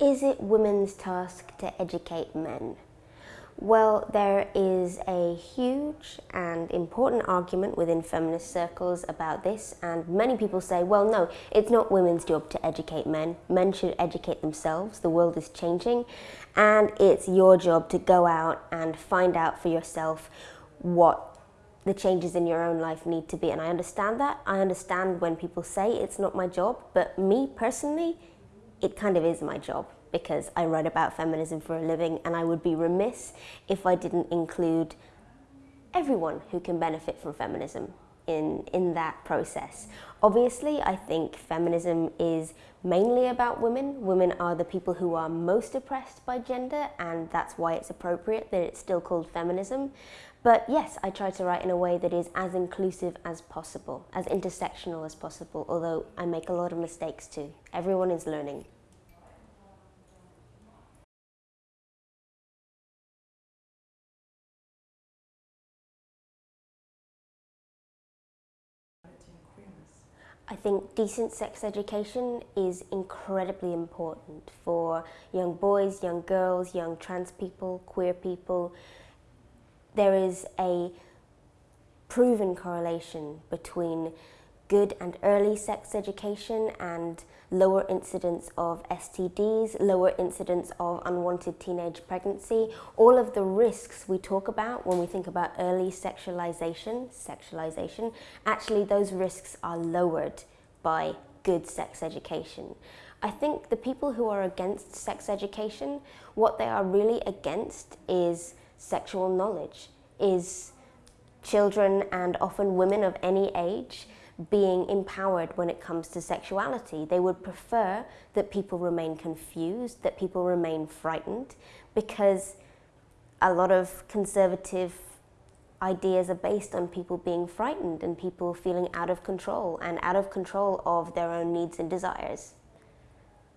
Is it women's task to educate men? Well, there is a huge and important argument within feminist circles about this, and many people say, well, no, it's not women's job to educate men. Men should educate themselves. The world is changing, and it's your job to go out and find out for yourself what the changes in your own life need to be. And I understand that. I understand when people say it's not my job, but me personally, it kind of is my job because I write about feminism for a living and I would be remiss if I didn't include everyone who can benefit from feminism in, in that process. Obviously, I think feminism is mainly about women. Women are the people who are most oppressed by gender and that's why it's appropriate that it's still called feminism. But yes, I try to write in a way that is as inclusive as possible, as intersectional as possible, although I make a lot of mistakes too. Everyone is learning. I think decent sex education is incredibly important for young boys, young girls, young trans people, queer people. There is a proven correlation between good and early sex education and lower incidence of STDs, lower incidence of unwanted teenage pregnancy, all of the risks we talk about when we think about early sexualization, sexualization, actually those risks are lowered by good sex education. I think the people who are against sex education, what they are really against is sexual knowledge, is children and often women of any age being empowered when it comes to sexuality. They would prefer that people remain confused, that people remain frightened, because a lot of conservative ideas are based on people being frightened and people feeling out of control and out of control of their own needs and desires.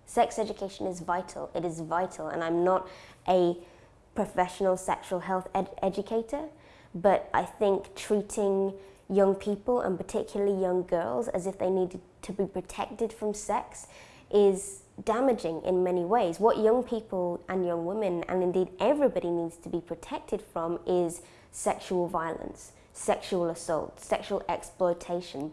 Sex education is vital. It is vital, and I'm not a professional sexual health ed educator, but I think treating young people and particularly young girls as if they needed to be protected from sex is damaging in many ways. What young people and young women and indeed everybody needs to be protected from is sexual violence, sexual assault, sexual exploitation.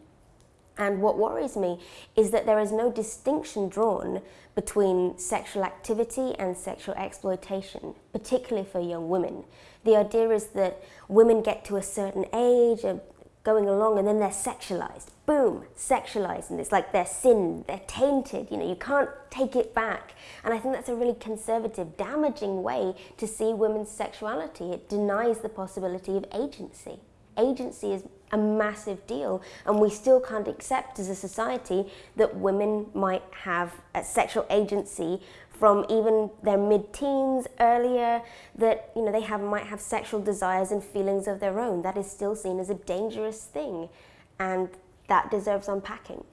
And what worries me is that there is no distinction drawn between sexual activity and sexual exploitation, particularly for young women. The idea is that women get to a certain age, going along and then they're sexualized. Boom, sexualized. And it's like they're sinned, they're tainted, you know, you can't take it back. And I think that's a really conservative, damaging way to see women's sexuality. It denies the possibility of agency. Agency is a massive deal and we still can't accept as a society that women might have a sexual agency from even their mid-teens earlier that you know they have might have sexual desires and feelings of their own. That is still seen as a dangerous thing and that deserves unpacking.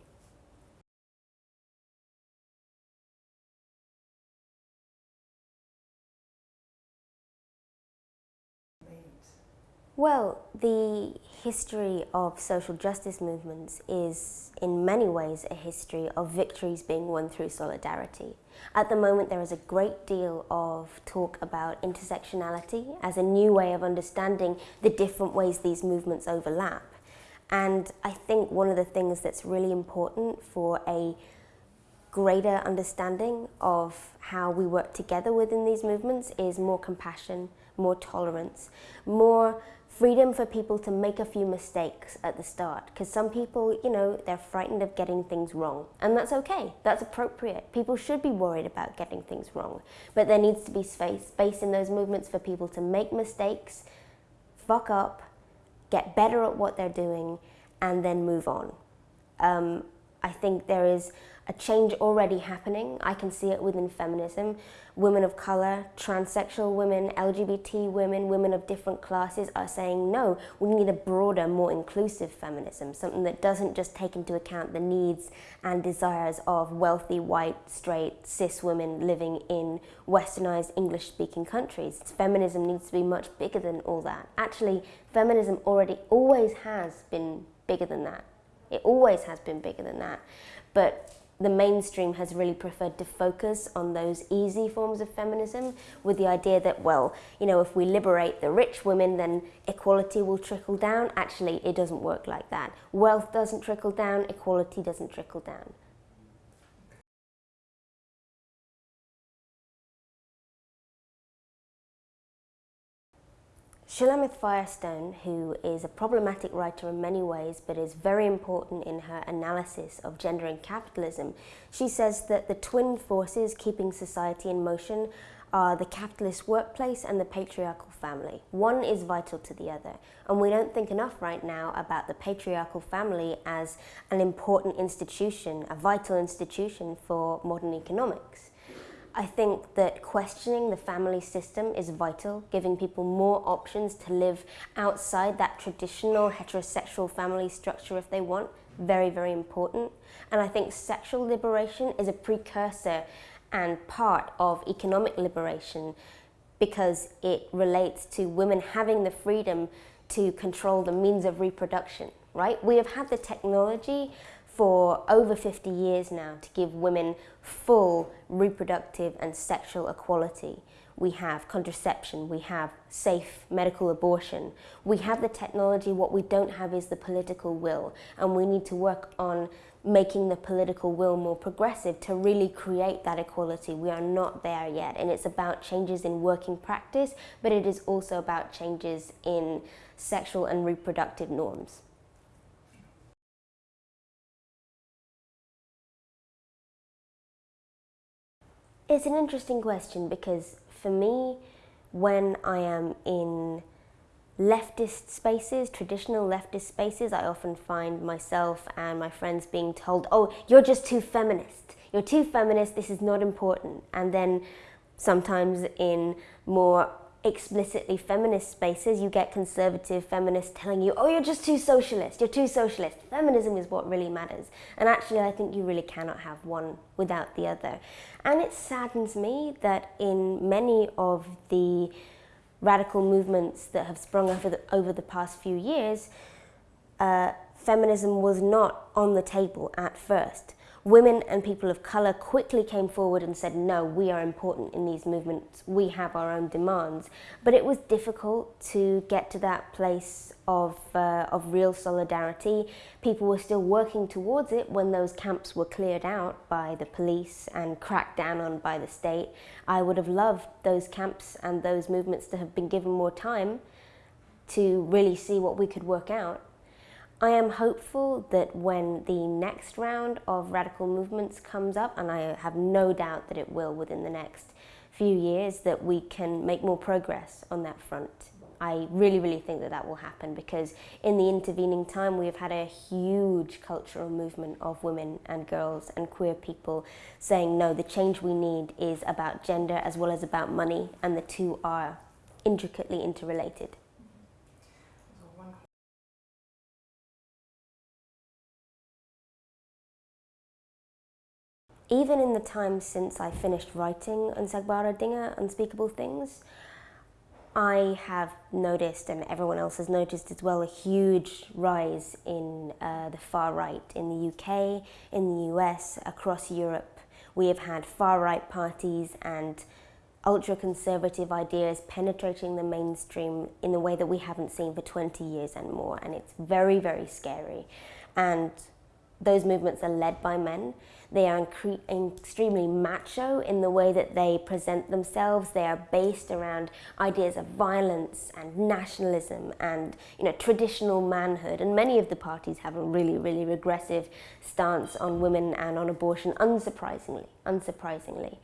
Well, the history of social justice movements is in many ways a history of victories being won through solidarity. At the moment there is a great deal of talk about intersectionality as a new way of understanding the different ways these movements overlap. And I think one of the things that's really important for a greater understanding of how we work together within these movements is more compassion, more tolerance, more freedom for people to make a few mistakes at the start because some people, you know, they're frightened of getting things wrong and that's okay, that's appropriate. People should be worried about getting things wrong, but there needs to be space, space in those movements for people to make mistakes, fuck up, get better at what they're doing and then move on. Um, I think there is a change already happening. I can see it within feminism. Women of colour, transsexual women, LGBT women, women of different classes are saying no, we need a broader, more inclusive feminism, something that doesn't just take into account the needs and desires of wealthy, white, straight, cis women living in westernised English-speaking countries. Feminism needs to be much bigger than all that. Actually, feminism already always has been bigger than that. It always has been bigger than that. But the mainstream has really preferred to focus on those easy forms of feminism with the idea that, well, you know, if we liberate the rich women, then equality will trickle down. Actually, it doesn't work like that. Wealth doesn't trickle down, equality doesn't trickle down. Shulamith Firestone, who is a problematic writer in many ways but is very important in her analysis of gender and capitalism, she says that the twin forces keeping society in motion are the capitalist workplace and the patriarchal family. One is vital to the other. And we don't think enough right now about the patriarchal family as an important institution, a vital institution for modern economics. I think that questioning the family system is vital, giving people more options to live outside that traditional heterosexual family structure if they want, very, very important. And I think sexual liberation is a precursor and part of economic liberation because it relates to women having the freedom to control the means of reproduction, right? We have had the technology for over 50 years now to give women full reproductive and sexual equality. We have contraception, we have safe medical abortion, we have the technology, what we don't have is the political will and we need to work on making the political will more progressive to really create that equality. We are not there yet and it's about changes in working practice but it is also about changes in sexual and reproductive norms. It's an interesting question because for me, when I am in leftist spaces, traditional leftist spaces, I often find myself and my friends being told, oh, you're just too feminist. You're too feminist, this is not important. And then sometimes in more explicitly feminist spaces, you get conservative feminists telling you, oh, you're just too socialist, you're too socialist. Feminism is what really matters. And actually, I think you really cannot have one without the other. And it saddens me that in many of the radical movements that have sprung over the, over the past few years, uh, feminism was not on the table at first women and people of colour quickly came forward and said, no, we are important in these movements, we have our own demands. But it was difficult to get to that place of, uh, of real solidarity. People were still working towards it when those camps were cleared out by the police and cracked down on by the state. I would have loved those camps and those movements to have been given more time to really see what we could work out. I am hopeful that when the next round of radical movements comes up, and I have no doubt that it will within the next few years, that we can make more progress on that front. I really, really think that that will happen because in the intervening time we have had a huge cultural movement of women and girls and queer people saying no, the change we need is about gender as well as about money and the two are intricately interrelated. Even in the time since I finished writing Unsagbare Dinge, Unspeakable Things, I have noticed, and everyone else has noticed as well, a huge rise in uh, the far right in the UK, in the US, across Europe. We have had far right parties and ultra-conservative ideas penetrating the mainstream in a way that we haven't seen for 20 years and more, and it's very, very scary. And those movements are led by men. They are extremely macho in the way that they present themselves. They are based around ideas of violence and nationalism and you know traditional manhood. And many of the parties have a really, really regressive stance on women and on abortion, unsurprisingly, unsurprisingly.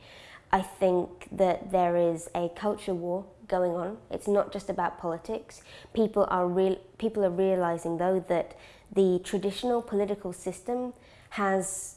I think that there is a culture war going on. It's not just about politics. People are real people are realizing though that the traditional political system has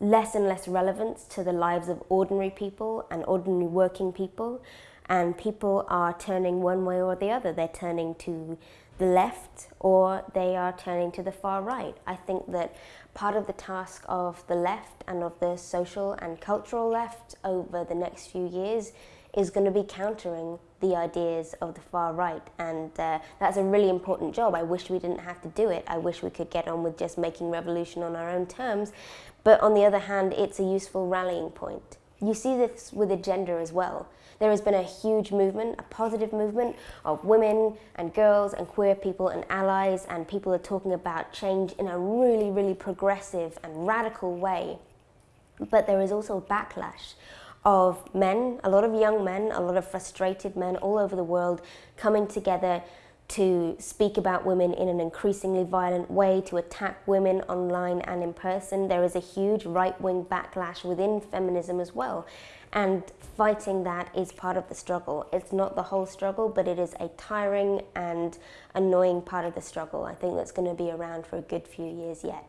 less and less relevance to the lives of ordinary people and ordinary working people and people are turning one way or the other. They're turning to the left or they are turning to the far right. I think that part of the task of the left and of the social and cultural left over the next few years is going to be countering the ideas of the far right and uh, that's a really important job. I wish we didn't have to do it. I wish we could get on with just making revolution on our own terms but on the other hand, it's a useful rallying point. You see this with gender as well. There has been a huge movement, a positive movement of women and girls and queer people and allies, and people are talking about change in a really, really progressive and radical way. But there is also backlash of men, a lot of young men, a lot of frustrated men all over the world coming together to speak about women in an increasingly violent way, to attack women online and in person. There is a huge right-wing backlash within feminism as well. And fighting that is part of the struggle. It's not the whole struggle, but it is a tiring and annoying part of the struggle. I think that's going to be around for a good few years yet.